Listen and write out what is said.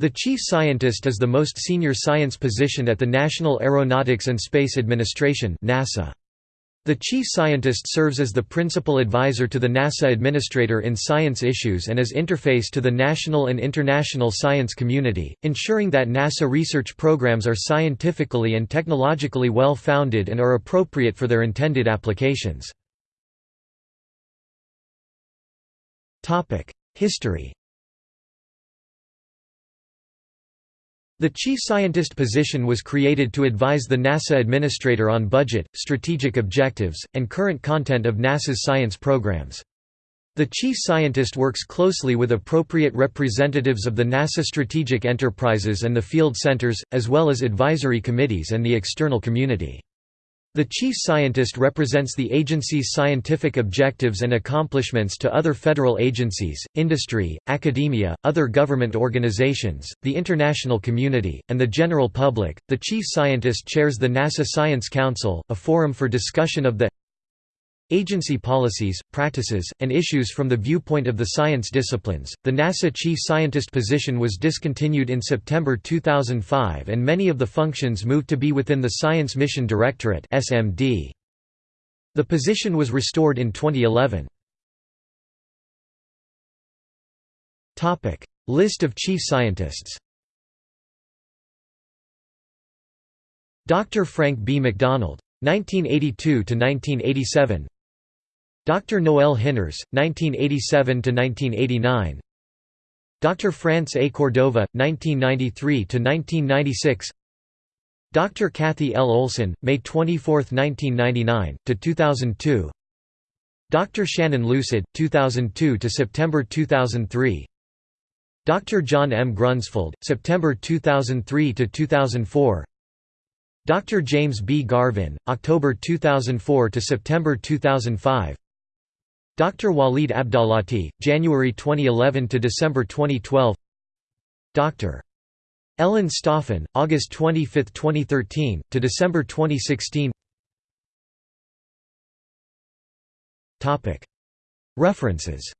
The chief scientist is the most senior science position at the National Aeronautics and Space Administration NASA. The chief scientist serves as the principal advisor to the NASA administrator in science issues and as interface to the national and international science community, ensuring that NASA research programs are scientifically and technologically well-founded and are appropriate for their intended applications. History The chief scientist position was created to advise the NASA administrator on budget, strategic objectives, and current content of NASA's science programs. The chief scientist works closely with appropriate representatives of the NASA strategic enterprises and the field centers, as well as advisory committees and the external community. The chief scientist represents the agency's scientific objectives and accomplishments to other federal agencies, industry, academia, other government organizations, the international community, and the general public. The chief scientist chairs the NASA Science Council, a forum for discussion of the agency policies, practices, and issues from the viewpoint of the science disciplines. The NASA chief scientist position was discontinued in September 2005 and many of the functions moved to be within the Science Mission Directorate (SMD). The position was restored in 2011. Topic: List of chief scientists. Dr. Frank B. McDonald 1982 to 1987 Dr. Noel Hinners, 1987–1989 Dr. France A. Cordova, 1993–1996 Dr. Kathie L. Olsen, May 24, 1999, to 2002. Dr. Shannon Lucid, 2002 to September 2003 Dr. John M. Grunsfeld, September 2003 to 2004. Dr. James B. Garvin, October 2004 to September 2005 Dr. Waleed Abdalati, January 2011 to December 2012. Dr. Ellen Stofan, August 25, 2013 to December 2016. Topic. References